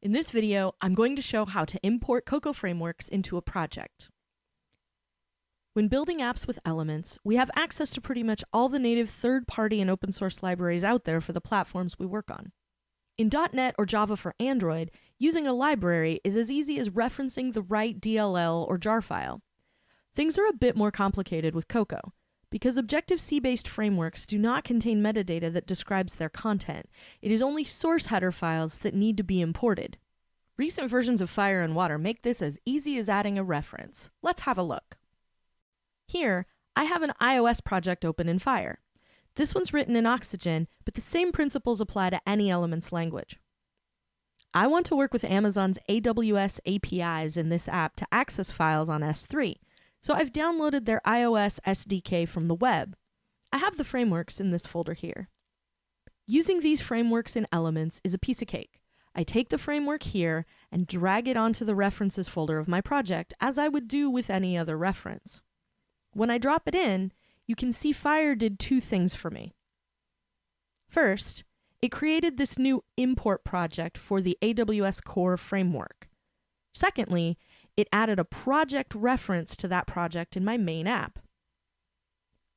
In this video, I'm going to show how to import Cocoa frameworks into a project. When building apps with Elements, we have access to pretty much all the native third-party and open source libraries out there for the platforms we work on. In .NET or Java for Android, using a library is as easy as referencing the right DLL or jar file. Things are a bit more complicated with Cocoa. Because Objective-C based frameworks do not contain metadata that describes their content, it is only source header files that need to be imported. Recent versions of Fire and Water make this as easy as adding a reference. Let's have a look. Here, I have an iOS project open in Fire. This one's written in Oxygene, but the same principles apply to any Elements language. I want to work with Amazon's AWS APIs in this app to access files on S3, so I've downloaded their iOS SDK from the web. I have the frameworks in this folder here. Using these frameworks in Elements is a piece of cake. I take the framework here and drag it onto the references folder of my project as I would do with any other reference. When I drop it in, you can see Fire did two things for me. First, it created this new import project for the AWS Core framework. Secondly, it added a project reference to that project in my main app.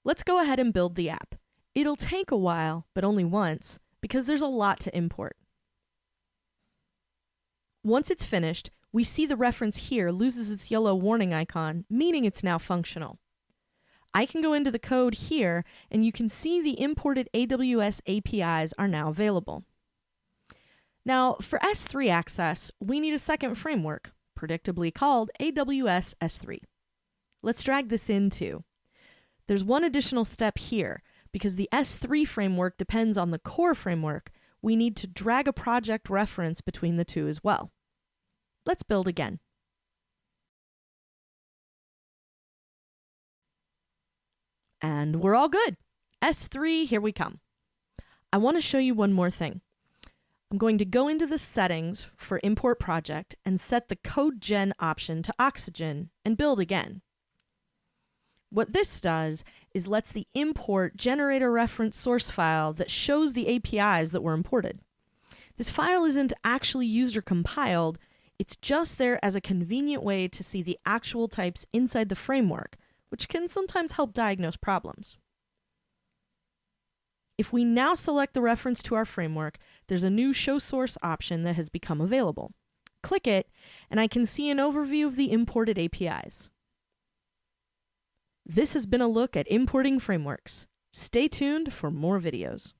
Let's go ahead and build the app. It'll take a while, but only once, because there's a lot to import. Once it's finished, we see the reference here loses its yellow warning icon, meaning it's now functional. I can go into the code here, and you can see the imported AWS APIs are now available. Now, for S3 access, we need a second framework, predictably called AWS S3. Let's drag this in too. There's one additional step here. Because the S3 framework depends on the core framework, we need to drag a project reference between the two as well. Let's build again. And we're all good. S3, here we come. I want to show you one more thing. I'm going to go into the settings for import project and set the code gen option to Oxygene and build again. What this does is lets the import generate a reference source file that shows the APIs that were imported. This file isn't actually used or compiled, it's just there as a convenient way to see the actual types inside the framework, which can sometimes help diagnose problems. If we now select the reference to our framework, there's a new Show Source option that has become available. Click it, and I can see an overview of the imported APIs. This has been a look at importing frameworks. Stay tuned for more videos.